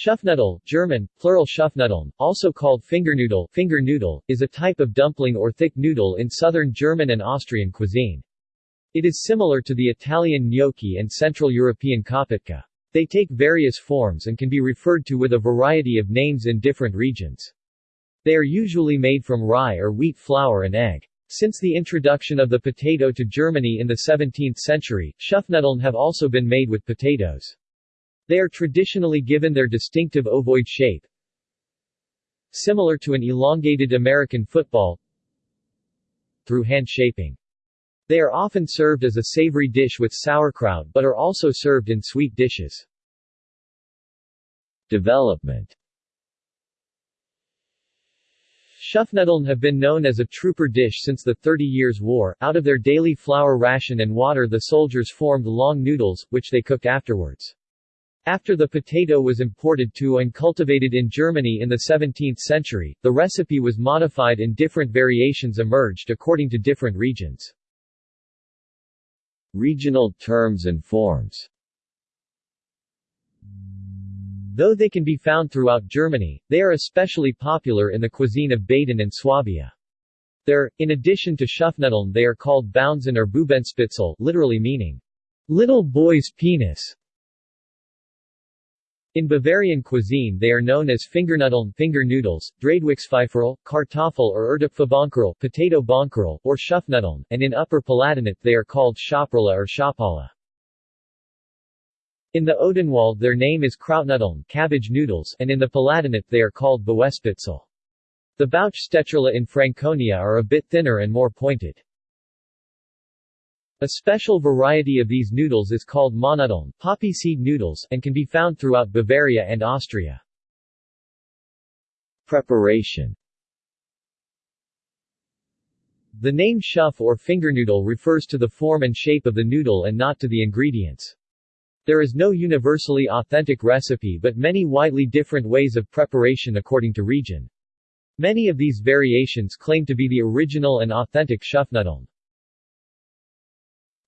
Schupfnudel, German, plural Schupfnudeln, also called fingernoodle, finger noodle, is a type of dumpling or thick noodle in southern German and Austrian cuisine. It is similar to the Italian gnocchi and Central European kopytka. They take various forms and can be referred to with a variety of names in different regions. They are usually made from rye or wheat flour and egg. Since the introduction of the potato to Germany in the 17th century, Schupfnudeln have also been made with potatoes. They are traditionally given their distinctive ovoid shape, similar to an elongated American football, through hand shaping. They are often served as a savory dish with sauerkraut but are also served in sweet dishes. Development Schupfnudeln have been known as a trooper dish since the Thirty Years' War. Out of their daily flour ration and water the soldiers formed long noodles, which they cooked afterwards. After the potato was imported to and cultivated in Germany in the 17th century, the recipe was modified and different variations emerged according to different regions. Regional terms and forms Though they can be found throughout Germany, they are especially popular in the cuisine of Baden and Swabia. There, in addition to Schupfnudeln they are called Bounsen or Bubenspitzel literally meaning, little boy's penis. In Bavarian cuisine they are known as Fingernudeln finger noodles, Dreieckspfeiferl, Kartoffel or Erdäpfelbonkerl potato bonkerl, or Schupfnudeln, and in Upper Palatinate they are called Schopperle or Schopala. In the Odenwald their name is Krautnudeln cabbage noodles, and in the Palatinate they are called Bauerspitzel. The Bauchstecherle in Franconia are a bit thinner and more pointed. A special variety of these noodles is called Mohnnudeln poppy seed noodles and can be found throughout Bavaria and Austria. Preparation The name schupf or fingernoodle refers to the form and shape of the noodle and not to the ingredients. There is no universally authentic recipe but many widely different ways of preparation according to region. Many of these variations claim to be the original and authentic Schupfnudeln.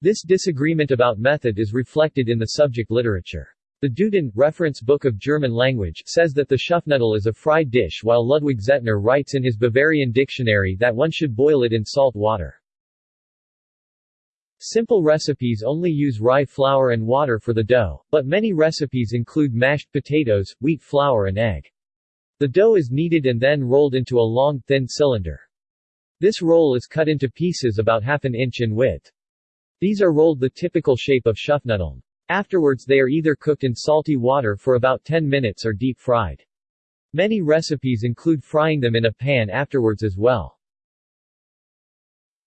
This disagreement about method is reflected in the subject literature. The Duden, reference book of German language, says that the Schupfnudel is a fried dish while Ludwig Zehetner writes in his Bavarian dictionary that one should boil it in salt water. Simple recipes only use rye flour and water for the dough, but many recipes include mashed potatoes, wheat flour and egg. The dough is kneaded and then rolled into a long, thin cylinder. This roll is cut into pieces about half an inch in width. These are rolled the typical shape of Schupfnudeln. Afterwards they are either cooked in salty water for about 10 minutes or deep fried. Many recipes include frying them in a pan afterwards as well.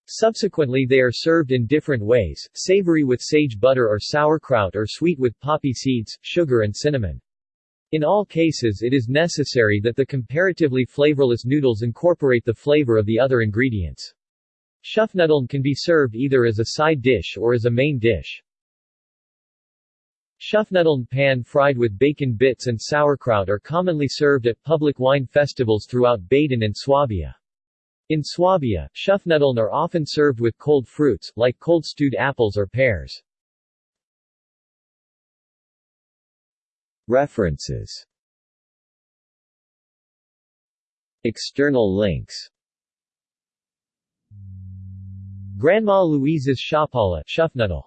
Subsequently they are served in different ways, savory with sage butter or sauerkraut or sweet with poppy seeds, sugar and cinnamon. In all cases it is necessary that the comparatively flavorless noodles incorporate the flavor of the other ingredients. Schupfnudeln can be served either as a side dish or as a main dish. Schupfnudeln pan-fried with bacon bits and sauerkraut are commonly served at public wine festivals throughout Baden and Swabia. In Swabia, Schupfnudeln are often served with cold fruits, like cold stewed apples or pears. References External links Grandma Louise's Schupfnudel